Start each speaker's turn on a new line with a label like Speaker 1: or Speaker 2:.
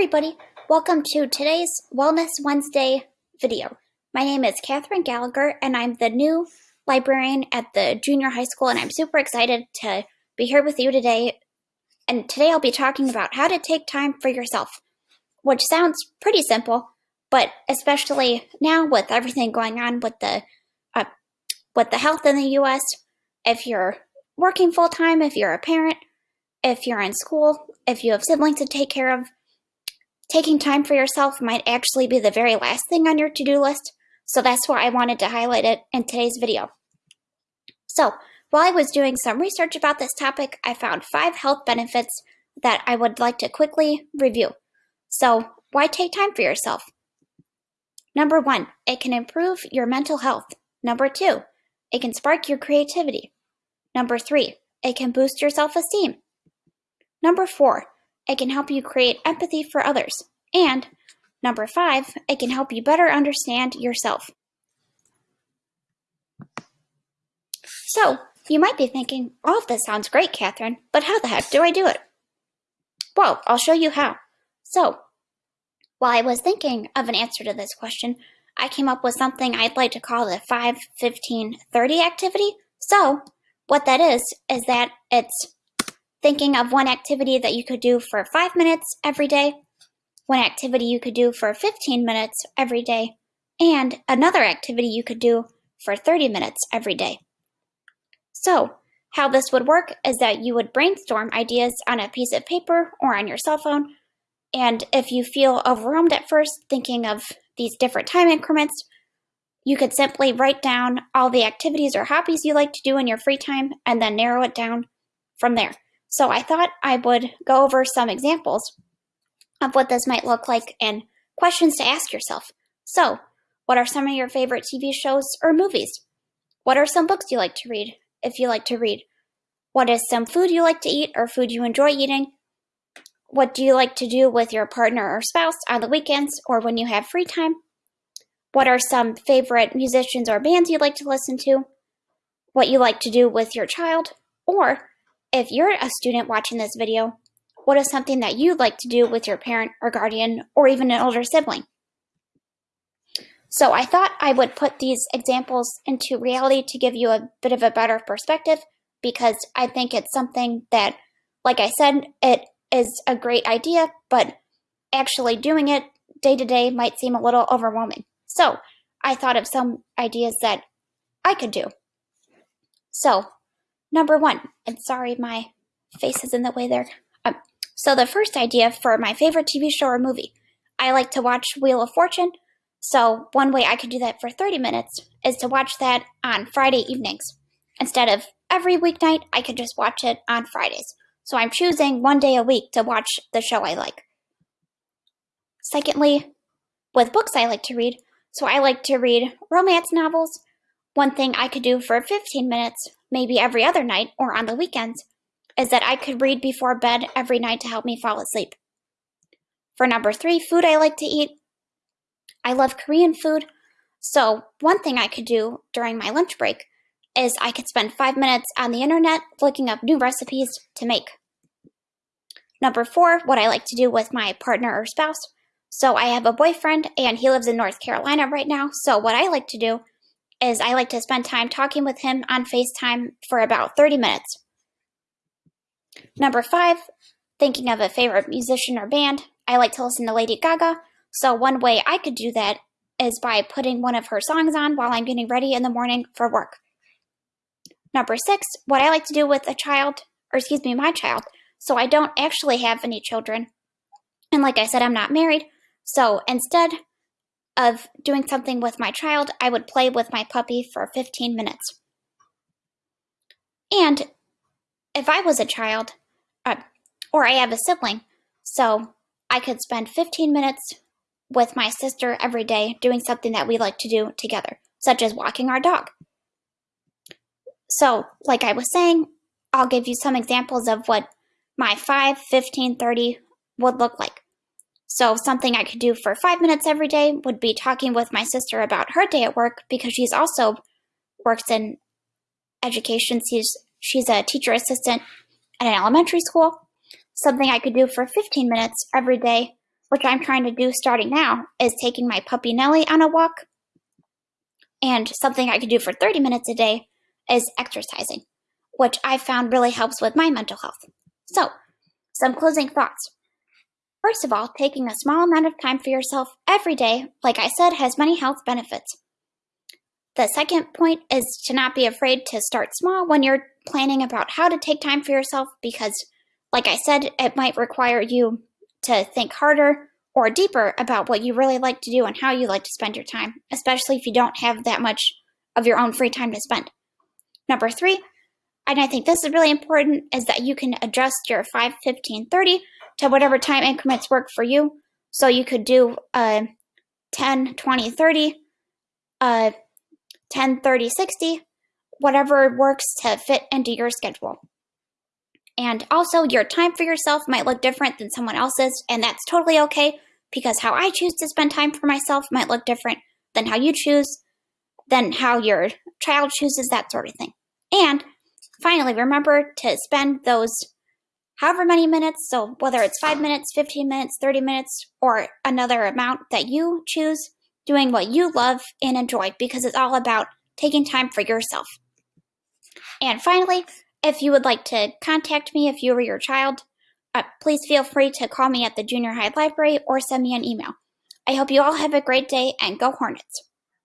Speaker 1: everybody, welcome to today's Wellness Wednesday video. My name is Catherine Gallagher and I'm the new librarian at the junior high school and I'm super excited to be here with you today. And today I'll be talking about how to take time for yourself, which sounds pretty simple, but especially now with everything going on with the uh, with the health in the US, if you're working full time, if you're a parent, if you're in school, if you have siblings to take care of, taking time for yourself might actually be the very last thing on your to-do list, so that's why I wanted to highlight it in today's video. So, while I was doing some research about this topic, I found five health benefits that I would like to quickly review. So, why take time for yourself? Number one, it can improve your mental health. Number two, it can spark your creativity. Number three, it can boost your self-esteem. Number four, it can help you create empathy for others. And number five, it can help you better understand yourself. So, you might be thinking, all of this sounds great, Catherine, but how the heck do I do it? Well, I'll show you how. So, while I was thinking of an answer to this question, I came up with something I'd like to call the 5 15 30 activity. So, what that is, is that it's thinking of one activity that you could do for five minutes every day, one activity you could do for 15 minutes every day, and another activity you could do for 30 minutes every day. So, how this would work is that you would brainstorm ideas on a piece of paper or on your cell phone, and if you feel overwhelmed at first thinking of these different time increments, you could simply write down all the activities or hobbies you like to do in your free time and then narrow it down from there. So I thought I would go over some examples of what this might look like and questions to ask yourself. So, what are some of your favorite TV shows or movies? What are some books you like to read, if you like to read? What is some food you like to eat or food you enjoy eating? What do you like to do with your partner or spouse on the weekends or when you have free time? What are some favorite musicians or bands you like to listen to? What you like to do with your child? Or if you're a student watching this video, what is something that you'd like to do with your parent or guardian or even an older sibling? So I thought I would put these examples into reality to give you a bit of a better perspective because I think it's something that, like I said, it is a great idea, but actually doing it day to day might seem a little overwhelming. So I thought of some ideas that I could do. So Number one, and sorry, my face is in the way there. Um, so the first idea for my favorite TV show or movie, I like to watch Wheel of Fortune. So one way I could do that for 30 minutes is to watch that on Friday evenings. Instead of every weeknight, I could just watch it on Fridays. So I'm choosing one day a week to watch the show I like. Secondly, with books I like to read, so I like to read romance novels. One thing I could do for 15 minutes maybe every other night or on the weekends, is that I could read before bed every night to help me fall asleep. For number three, food I like to eat. I love Korean food, so one thing I could do during my lunch break is I could spend five minutes on the internet looking up new recipes to make. Number four, what I like to do with my partner or spouse. So I have a boyfriend and he lives in North Carolina right now. So what I like to do is I like to spend time talking with him on FaceTime for about 30 minutes. Number five, thinking of a favorite musician or band, I like to listen to Lady Gaga. So one way I could do that is by putting one of her songs on while I'm getting ready in the morning for work. Number six, what I like to do with a child, or excuse me, my child. So I don't actually have any children. And like I said, I'm not married. So instead, of doing something with my child, I would play with my puppy for 15 minutes. And if I was a child, uh, or I have a sibling, so I could spend 15 minutes with my sister every day doing something that we like to do together, such as walking our dog. So, like I was saying, I'll give you some examples of what my 5, 15, 30 would look like. So something I could do for five minutes every day would be talking with my sister about her day at work because she's also works in education. She's, she's a teacher assistant at an elementary school. Something I could do for 15 minutes every day which I'm trying to do starting now, is taking my puppy Nellie on a walk. And something I could do for 30 minutes a day is exercising, which I found really helps with my mental health. So, some closing thoughts. First of all, taking a small amount of time for yourself every day, like I said, has many health benefits. The second point is to not be afraid to start small when you're planning about how to take time for yourself because, like I said, it might require you to think harder or deeper about what you really like to do and how you like to spend your time, especially if you don't have that much of your own free time to spend. Number three, and I think this is really important, is that you can adjust your 5, 15, 30 to whatever time increments work for you. So you could do uh, 10, 20, 30, uh, 10, 30, 60, whatever works to fit into your schedule. And also, your time for yourself might look different than someone else's, and that's totally okay because how I choose to spend time for myself might look different than how you choose, than how your child chooses, that sort of thing. And finally, remember to spend those however many minutes, so whether it's 5 minutes, 15 minutes, 30 minutes, or another amount that you choose, doing what you love and enjoy because it's all about taking time for yourself. And finally, if you would like to contact me if you or your child, uh, please feel free to call me at the junior high library or send me an email. I hope you all have a great day and go Hornets.